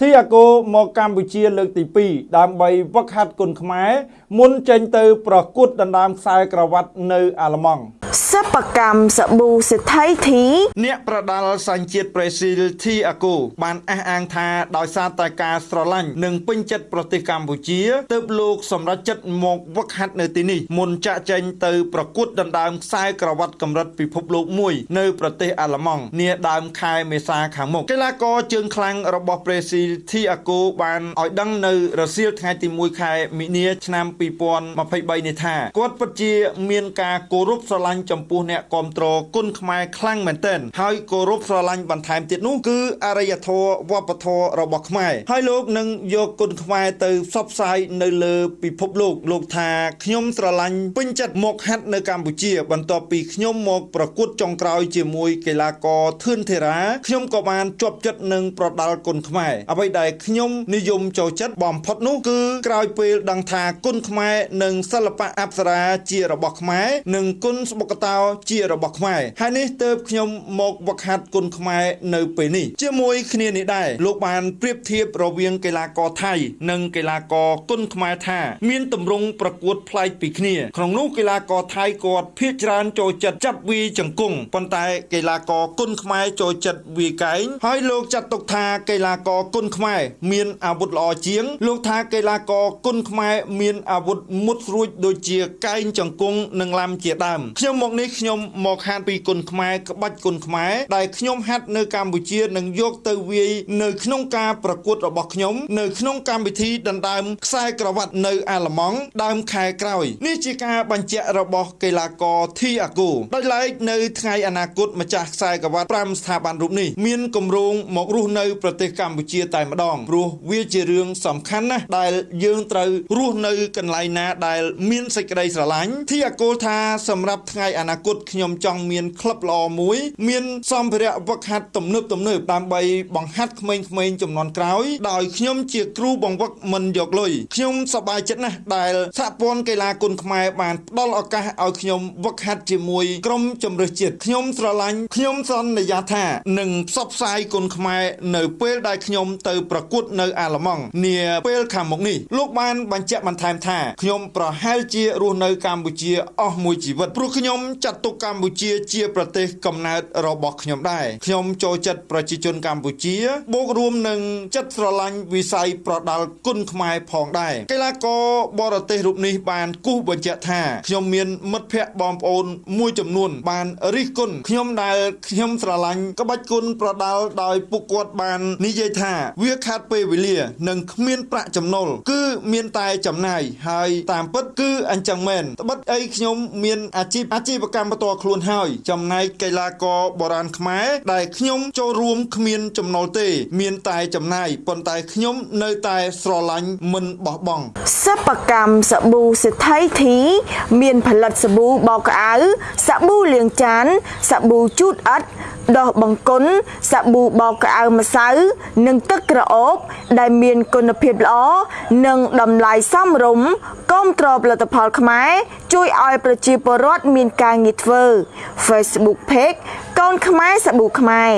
ធីអាគោមកកម្ពុជាលើកទី2ដើម្បីវឹកហាត់គុនខ្មែរមុនចេញទៅប្រកួតដណ្ដើមខ្សែក្រវ៉ាត់នៅអាល្លឺម៉ង់ សិប្បកម្មសាប៊ូសេដ្ឋីធីអ្នកប្រដាល់សញ្ជាតិប្រេស៊ីលធីអាគូបានអះអាងថាដោយសារតែការស្រឡាញ់និងពេញចិត្តប្រទេសកម្ពុជាទើបលោកសម្រេចចិត្តមកវឹកហាត់នៅទីនេះមុនចាក់ចេញទៅប្រកួតដណ្ដើមខ្សែក្រវ៉ាត់កម្រិតពិភពលោកមួយនៅប្រទេសអាល្លឺម៉ង់នាដើមខែមេសាខាងមុខកីឡាករជើងខ្លាំងរបស់ប្រេស៊ីលធីអាគូបានឲ្យដឹងនៅរសៀលថ្ងៃទី1ខែមីនាឆ្នាំ2023នេះថាគាត់ពិតជាមានការគោរពស្រឡាញ់ចំពោះអ្នកគ្រប់គ្រងគុណខ្មែរខ្លាំងមែនទែនហើយគោរពស្រឡាញ់បន្ថែមទៀតនោះគឺអរិយធម៌វប្បធម៌របស់ខ្មែរហើយលោកនឹងយកគុណខ្មែរទៅផ្សព្វផ្សាយនៅលើពិភពលោកលោកថាខ្ញុំស្រឡាញ់ពេញចិត្តមកហាត់នៅកម្ពុជា បន្ទាប់ពីខ្ញុំមកប្រកួតចុងក្រោយជាមួយកីឡាករធឿនធីរ៉ាខ្ញុំក៏បានជាប់ចិត្តនឹងប្រដាល់គុណខ្មែរអ្វីដែលខ្ញុំនិយមចូលចិត្តបំផុតនោះគឺក្រោយពេលដឹងថាគុណខ្មែរនិងសិល្បៈអប្សរាជារបស់ខ្មែរនិងគុណស្បុកតោជារបស់ខ្មែរហើយនេះទើបខ្ញុំមកវឹកហាត់គុណខ្មែរនៅពេលនេះជាមួយគ្នានេះដែរលោកបានប្រៀបធៀបរវាងកីឡាករថៃនិងកីឡាករគុណខ្មែរថា មានទម្រង់ប្រកួតប្លែកពីគ្នាក្នុងនោះកីឡាករថៃគាត់ភាគច្រើនចូលចិត្តចាប់វាយជង្គង់ប៉ុន្តែកីឡាករគុណខ្មែរចូលចិត្តវាយកែងហើយលោកចាត់ទុកថាកីឡាករគុណខ្មែរមានអាវុធល្អជាង លោកថាកីឡាករគុណខ្មែរមានអាវុធមុតស្រួចដូចជាកែងជង្គង់និងឡាំជាដើមខ្ញុំមកនេះខ្ញុំមកហាត់ពីគុណខ្មែរក្បាច់គុណខ្មែរដែលខ្ញុំហាត់នៅកម្ពុជានឹងយកទៅវាយនៅក្នុងការប្រកួតរបស់ខ្ញុំនៅក្នុងកម្មវិធីដណ្ដើមខ្សែក្រវ៉ាត់នៅអាល្លឺម៉ង់ដើមខែក្រោយនេះជាការបញ្ជាក់របស់កីឡាករធីអាគូដោយឡែកនៅថ្ងៃអនាគតម្ចាស់ខ្សែក្រវ៉ាត់5ស្ថាប័នរូបនេះមានគម្រោងមករស់នៅប្រទេសកម្ពុជាតែម្ដងព្រោះវាជារឿងសំខាន់ណាស់ដែលយើងត្រូវរស់នៅកន្លែងណាដែលមានសេចក្តីស្រឡាញ់ធីអាគូថាសម្រាប់ថ្ងៃអនាគតខ្ញុំចង់មានក្លឹបល្អមួយ មានសម្ភារៈវឹកហាត់ទំនើបទំនើបដើម្បីបង្ហាត់ក្មេងៗចំនួនក្រោយដោយខ្ញុំជាគ្រូបង្វឹកមិនយកលុយខ្ញុំសប្បាយចិត្តណាស់ដែលសហព័ន្ធកីឡាគុនខ្មែរបានផ្ដល់ឱកាសឲ្យខ្ញុំវឹកហាត់ជាមួយក្រុមជម្រើសជាតិខ្ញុំស្រឡាញ់ខ្ញុំសន្យាថានឹងផ្សព្វផ្សាយគុនខ្មែរនៅពេលដែលខ្ញុំទៅប្រកួតនៅអាល្លឺម៉ង់នាពេលខាងមុខនេះលោកបានបញ្ជាក់បន្ថែមថាខ្ញុំប្រហែលជារស់នៅកម្ពុជាអស់មួយជីវិតព្រោះខ្ញុំចាត់ទុកកម្ពុជាជាប្រទេសកំណើតរបស់ខ្ញុំដែរខ្ញុំចូលចិត្តប្រជាជនកម្ពុជាបូករួមនឹងចិត្តស្រឡាញ់វិស័យប្រដាល់គុណខ្មែរផងដែរកីឡាករបរទេសរូបនេះបានគូសបញ្ជាក់ថាខ្ញុំមានមិត្តភ័ក្តិបងប្អូនមួយចំនួន បានរិះគន់ខ្ញុំដែលខ្ញុំស្រឡាញ់ក្បាច់គុណប្រដាល់ដោយពួកគាត់បាននិយាយថា វាខាត់ពេលវេលា និងគ្មានប្រាក់ចំណូលគឺមានតែចំណាយហើយតាមពិតគឺអញ្ចឹងមែនត្បិតអីខ្ញុំមានអាជីពអាជីវកម្មបន្តខ្លួនហើយចំណែកកីឡាករបុរាណខ្មែរដែលខ្ញុំចូលរួមគ្មានចំណូលទេ មានតែចំណាយប៉ុន្តែខ្ញុំនៅតែស្រឡាញ់មិនបោះបង់សិប្បកម្មសាប៊ូសេដ្ឋីធី មានផលិតសាប៊ូបោកក្អៅសាប៊ូលាងចានសាប៊ូជូតអិត ដោះបង្គន់សាប៊ូបោកក្អៅម្សៅ និងទឹកក្រអូប ដែលមានគុណភាពល្អនិងតម្លៃសមរម្យគាំទ្រផលិតផលខ្មែរជួយឲ្យប្រជាពលរដ្ឋមានការងារធ្វើ Facebook Page កូនខ្មែរសាប៊ូខ្មែរ